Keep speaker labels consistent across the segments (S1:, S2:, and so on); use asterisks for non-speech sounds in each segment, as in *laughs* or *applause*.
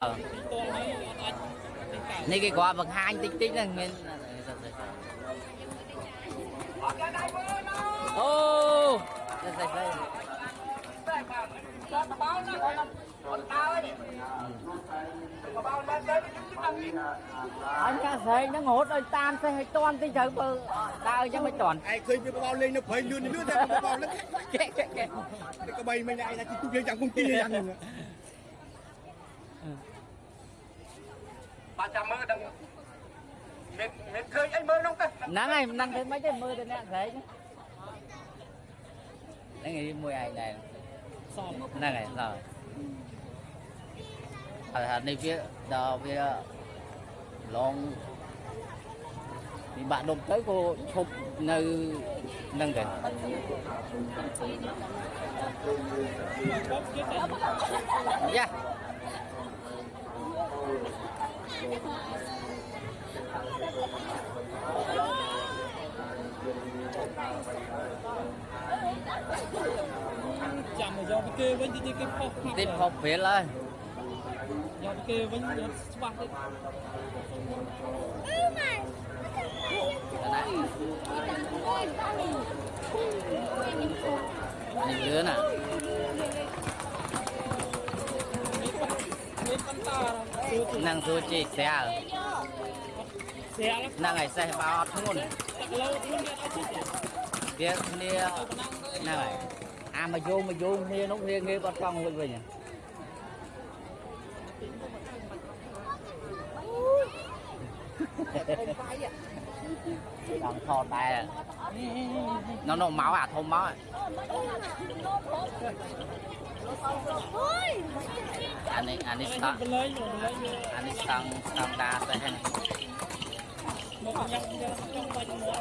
S1: Ờ. Này cái quả vật hai tích tích là nguyên Ô! Oh. anh ca xe nó ngốt rồi tan xe hay toàn thì chờ bờ tao cho mày toàn ai khơi cái bao lên nó phơi luôn nữa ra cái bao nó *laughs* cái cái cái cái bay mày này là tụi kia chẳng công ty này
S2: nắng này, nắng thế mấy cái mưa thế nè, thấy chứ. Nắng này mùi này này nắng này, rồi. Ở hà
S1: này phía đó
S2: phía long. Thì bạn đồng tới cô chụp nơi nâng gần yeah ចាំគុំទីយ៉ាងហ្នឹងបាទចាំមើលដឹងមានមានឃើញអីមើលនោះទៅ
S1: ហ្នឹងហើយមិនដឹងធ្វើម៉េចទេមើលទៅអ្នកស្រែកហ្នឹងហ្នឹងឯងមួយឯងដែរ
S3: សម
S1: ហ្នឹងហើយឡើយហើយហើយនេះវាដល់វាឡងពីបាក់ដុំទៅក៏ឈប់នៅហ្នឹងទៅ
S3: បបគេតែ
S1: យ៉ា
S3: ចាំមកយកពីគេវិញទីគេផុសផាត់
S1: ទីផុសព្រាលហើយ
S3: យកពីគេវិញអត់ច្បាស់ទេ
S1: ណានេះលឿនណា
S3: នឹ
S1: ងសួរជីស្រាល
S3: ស្រាល
S1: ហ្នឹងហើយសេះបោអត់ធ្ងន់
S3: ទឹកលោខ្លួនគេអត់ជិះទេ
S1: វាគ្នា
S3: ទៅប៉ុណ្ណឹងទៅ
S1: ហ្នឹងហើយអាមកយងមកយងគ្នានោះវាងាយបាត់កង់វិញវិញដល់ថតដែរ nó nó máu à thôn máu à anh ấy anh ấy
S3: តែ
S1: start
S3: បលែងបលែង
S1: anh ấy start start đa tới hen
S3: មកញ៉ាំយកចង់បាច់មកនេះ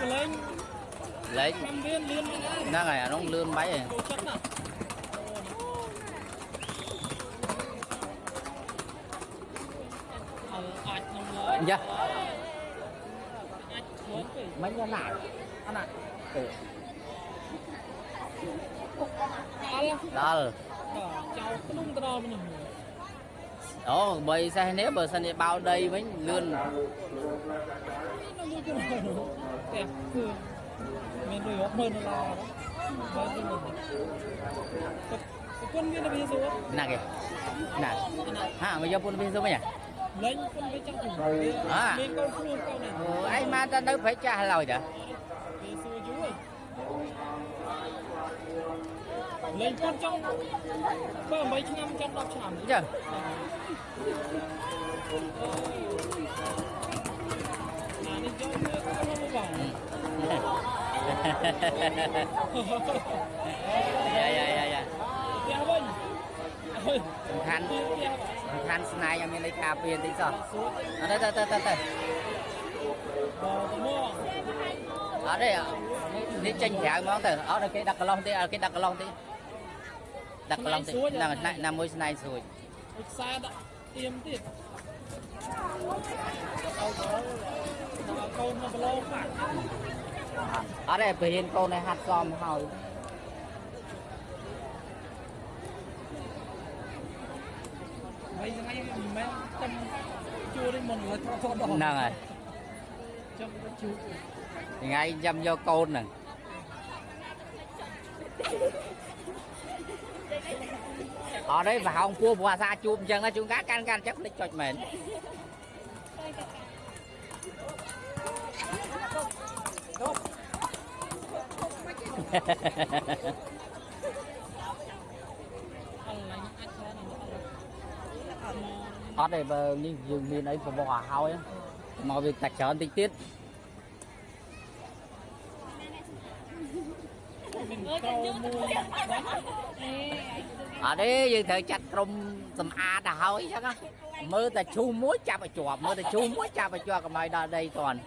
S3: បលែង
S1: lấy
S3: ខ្ញុំមានលឿនមកហើយ
S1: nó này nó lươn mấy rồi
S3: ចូលចិត្តណាអើអាចខ្ញុំឡើយ
S1: dạ
S3: អាចធ្វើទៅ
S1: mấy cái này anh ạ ừ.
S3: អល់
S1: đó
S3: បាទចៅក្នុងទៅដល់មនុស្ស
S1: Ồ, bởi sao nếu bờ sân bao đây mới lươn
S3: នៅមួយទៅផ្ទះគឺមានលុយរាប់ម៉ឺនដុល្លារបាទទៅមកគុណមានវិស័យ
S1: nè kìa nè ha mà do phun viên số mấy nhỉ
S3: លេងគុណវាចឹងទៅ
S1: អ่า
S3: មានកូនខ្លួនកូននេះ
S1: ừ, ai mà ta đâu phải trả lời đó
S3: វាសួ លេងគុណចង់បើ8ឆ្នាំចង់10ឆ្នាំ
S1: chứ
S3: អានេះយកមើលគាត់មកបង
S1: dạ dạ dạ dạ
S3: ផ្ទះវិញអើយ
S1: សំខាន់
S3: ផ្ទះ
S1: សំខាន់ស្នាយឲ្យមានលេខការពារតិចសោះ
S3: សួរ
S1: អត់ទៅទៅទៅទៅ
S3: បើទៅមក
S1: អត់ទេនេះចេញក្រៅហ្មងទៅអត់ឲ្យគេដាក់កន្លោះទេឲ្យគេដាក់កន្លោះទេ ដាក់កន្លោះទេហ្នឹងណាណាមួយស្នាយស្រួយ
S3: ខ្សែដាក់ទៀមទៀតដល់កូនមកប្រឡងបាក់
S1: អត់ទេពហិនកូនឲ្យហាត់សមហើយ
S3: ហើយថ្ងៃមិនមែនចាំជួនេះមុនលើ trop ដល់
S1: ហ្នឹងហើយ
S3: ចាំជួ
S1: ថ្ងៃចាំយកកូនហ្នឹង អត់ទេប្រហោងពោះព្រោះអាសាជួបអញ្ចឹងណាជួនកាលកាន់កាន់អញ្ចឹងភ្លេចចុចមែន
S3: អត់ឡាញ់អាចថានឹងអត់
S1: អត់ទេបើនេះយើងមានអីប្រមោះឲ្យហើយមកវាតែច្រើនតិចទៀត
S3: មានក្រោមួយបាត់
S1: អត់ទេយើងត្រូវចាត់ក្រុមសម្អាតទៅហើយអញ្ចឹងណាមើលតែឈូសមួយចាប់ឲ្យជាប់មើលតែឈូសមួយចាប់ឲ្យជាប់កុំឲ្យដល់ដីតាន់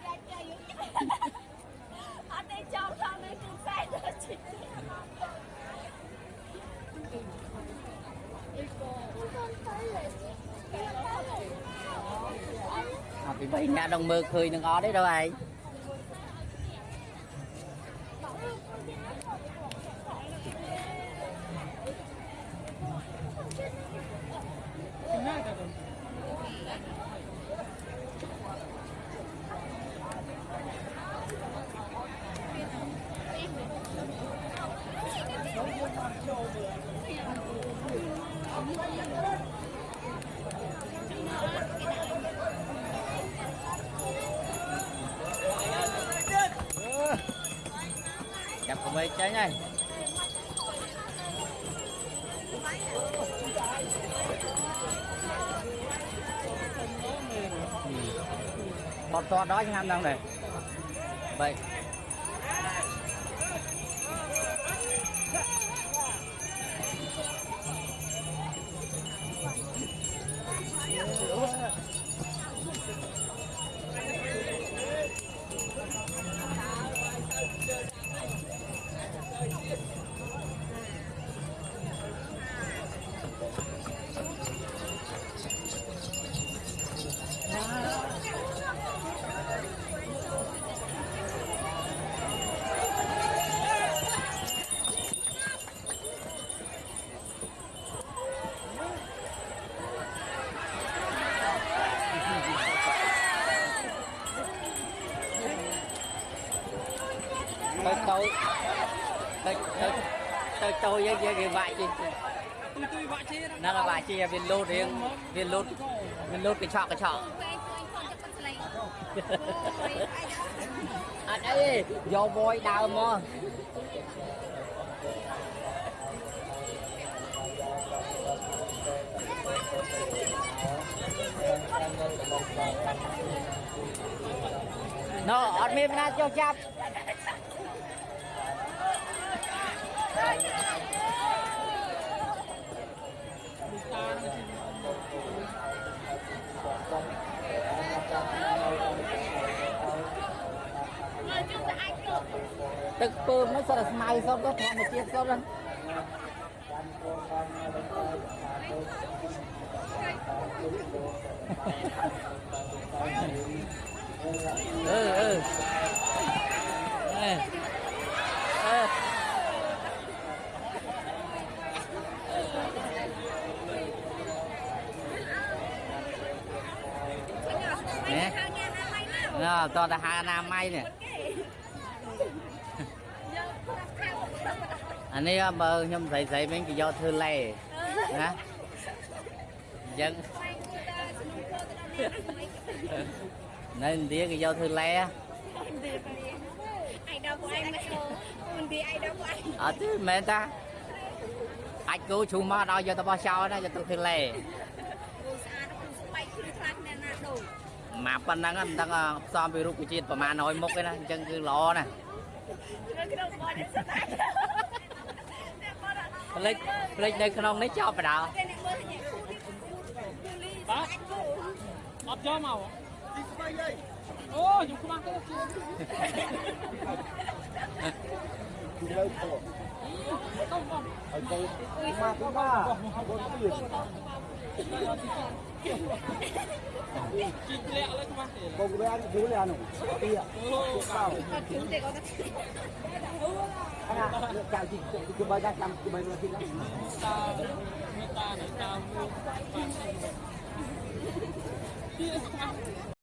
S4: អត់ទេចង់ថតនៅគឺខ្សែទៅជីក
S1: អត់ពីបីអ្នកដល់មើលឃើញនឹងអត់ទេ đâu ឯង Bọt to đó chứ ham đâu này Vậy. បើតូចទៅទៅទៅតូចយើងគេ
S3: វាក់ជីទុយ
S1: ទុយវាក់ជីហ្នឹងវាក់ជីវាលូតរៀងវាលូតវាលូតកញ្ឆក់កញ្ឆក់អត់អីយកវយដើមមក
S3: ណ
S1: ូអត់មានណាចុះចាប់ ទឹកពើមិនសរស្មៅសុំទៅធម្មជាតិសុំទៅអឺអឺ nè, nè to là Hà nam Mai nè anh ấy bơ nhom thấy thấy mấy cái do thư lè, hả dân nên tía cái do thư lè. ដលពួកឯងមកចូល
S4: មិនវាឯដលពួកឯង
S1: អត់ទេមែនតាអាចគូឈូមកដល់យកទៅបោះចោលណាយកទៅធ្វើឡេ
S4: គូស្អាតគូស្បែកគ្រឿងខ្លាំងណាស់ណាដូច
S1: មកប៉ុណ្ណឹងមិនដឹងផ្សំពីរូបជាតិប្រមាណ100មុខទេណាអញ្ចឹងគឺល្អណា
S4: ស់ក្នុងបងនេះស្អាត
S1: ផ្លេចផ្លេចនៅក្នុងនេះចប់បដា
S4: បាទ
S3: អត់ចូលមកទីស្បៃអី
S2: 어, 좀 그만
S3: 끊어. 그래, 더. 아, 더. 엄마,
S2: 엄마. 어떻게? Con bé
S3: ăn thiếu
S4: lè nổi Đi ạ Sao
S2: Anh à Chào chị Chị bơi ra chăm Chị bơi ra chị
S3: Hãy subscribe cho kênh Ghiền Mì Gõ Để không bỏ lỡ những video hấp dẫn